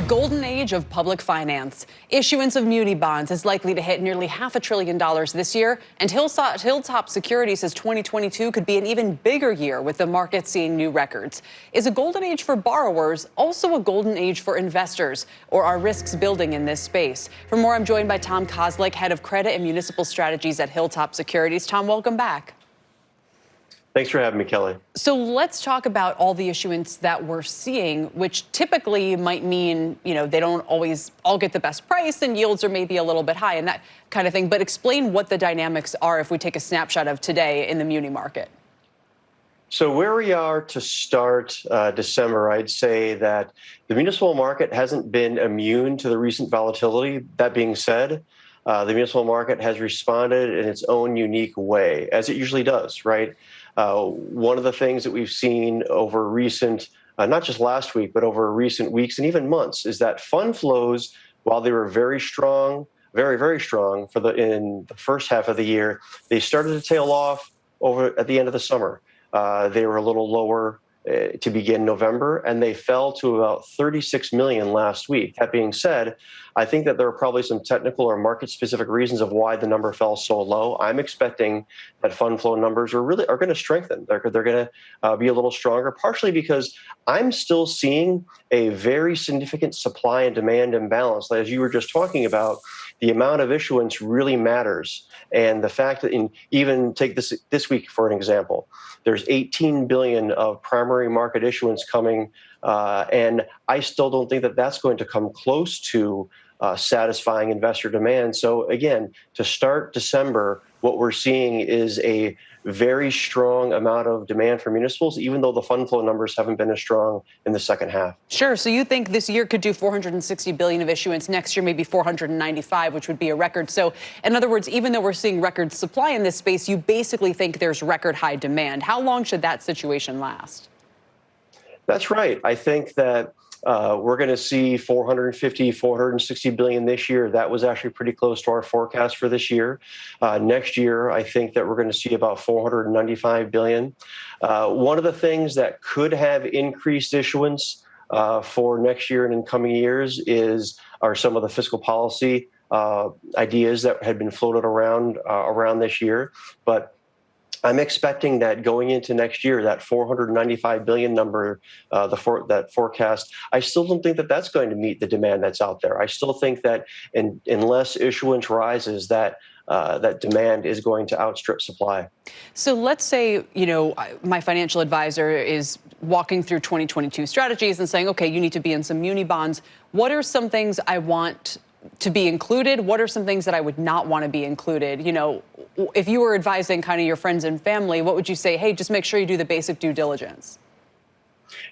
The golden age of public finance. Issuance of muni bonds is likely to hit nearly half a trillion dollars this year, and Hilltop Security says 2022 could be an even bigger year with the market seeing new records. Is a golden age for borrowers also a golden age for investors, or are risks building in this space? For more, I'm joined by Tom Kozlik, head of credit and municipal strategies at Hilltop Securities. Tom, welcome back. Thanks for having me, Kelly. So let's talk about all the issuance that we're seeing, which typically might mean, you know, they don't always all get the best price and yields are maybe a little bit high and that kind of thing. But explain what the dynamics are if we take a snapshot of today in the muni market. So where we are to start uh, December, I'd say that the municipal market hasn't been immune to the recent volatility. That being said, uh, the municipal market has responded in its own unique way, as it usually does, right? Uh, one of the things that we've seen over recent, uh, not just last week, but over recent weeks and even months, is that fund flows, while they were very strong, very very strong for the in the first half of the year, they started to tail off over at the end of the summer. Uh, they were a little lower to begin November, and they fell to about 36 million last week. That being said, I think that there are probably some technical or market specific reasons of why the number fell so low. I'm expecting that fund flow numbers are really are going to strengthen. They're, they're going to uh, be a little stronger, partially because I'm still seeing a very significant supply and demand imbalance. As you were just talking about, the amount of issuance really matters. And the fact that in even take this this week for an example, there's 18 billion of primary market issuance coming, uh, and I still don't think that that's going to come close to uh, satisfying investor demand. So again, to start December, what we're seeing is a very strong amount of demand for municipals, even though the fund flow numbers haven't been as strong in the second half. Sure. So you think this year could do 460 billion of issuance, next year maybe 495, which would be a record. So in other words, even though we're seeing record supply in this space, you basically think there's record high demand. How long should that situation last? That's right. I think that uh, we're going to see 450, 460 billion this year. That was actually pretty close to our forecast for this year. Uh, next year, I think that we're going to see about 495 billion. Uh, one of the things that could have increased issuance uh, for next year and in coming years is are some of the fiscal policy uh, ideas that had been floated around uh, around this year, but I'm expecting that going into next year, that 495 billion number, uh, the for, that forecast, I still don't think that that's going to meet the demand that's out there. I still think that in, unless issuance rises, that uh, that demand is going to outstrip supply. So let's say, you know, my financial advisor is walking through 2022 strategies and saying, okay, you need to be in some muni bonds. What are some things I want to be included? What are some things that I would not want to be included? You know, if you were advising kind of your friends and family, what would you say? Hey, just make sure you do the basic due diligence.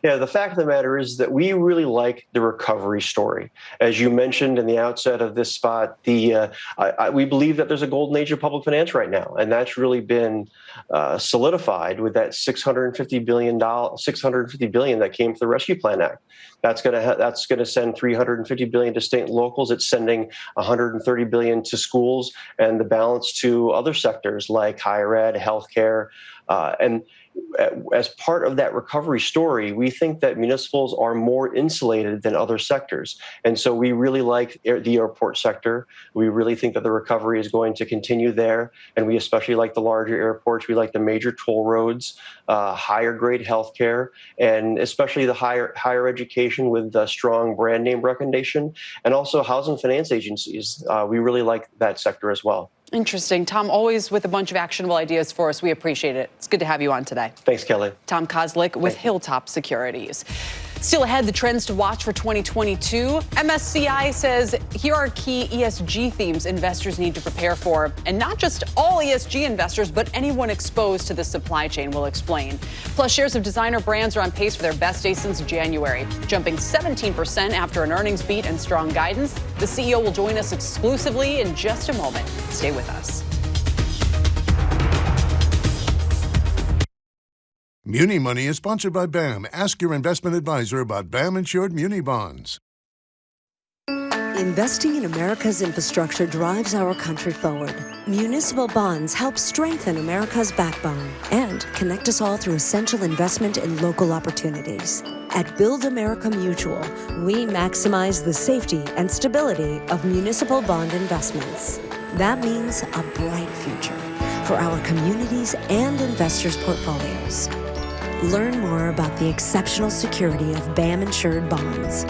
Yeah, the fact of the matter is that we really like the recovery story. As you mentioned in the outset of this spot, the uh, I, I, we believe that there's a golden age of public finance right now, and that's really been uh, solidified with that 650 billion dollar 650 billion that came to the Rescue Plan Act. That's going to that's going to send 350 billion to state and locals. It's sending 130 billion to schools, and the balance to other sectors like higher ed, healthcare, uh, and as part of that recovery story, we think that municipals are more insulated than other sectors. And so we really like the airport sector. We really think that the recovery is going to continue there. And we especially like the larger airports. We like the major toll roads, uh, higher grade healthcare, and especially the higher, higher education with the strong brand name recognition, and also housing finance agencies. Uh, we really like that sector as well. Interesting. Tom, always with a bunch of actionable ideas for us. We appreciate it. It's good to have you on today. Thanks, Kelly. Tom Kozlik with Hilltop Securities. Still ahead, the trends to watch for 2022. MSCI says here are key ESG themes investors need to prepare for. And not just all ESG investors, but anyone exposed to the supply chain will explain. Plus, shares of designer brands are on pace for their best day since January, jumping 17% after an earnings beat and strong guidance. The CEO will join us exclusively in just a moment. Stay with us. Muni Money is sponsored by BAM. Ask your investment advisor about BAM insured Muni bonds. Investing in America's infrastructure drives our country forward. Municipal bonds help strengthen America's backbone and connect us all through essential investment in local opportunities. At Build America Mutual, we maximize the safety and stability of municipal bond investments. That means a bright future for our communities and investors' portfolios. Learn more about the exceptional security of BAM insured bonds.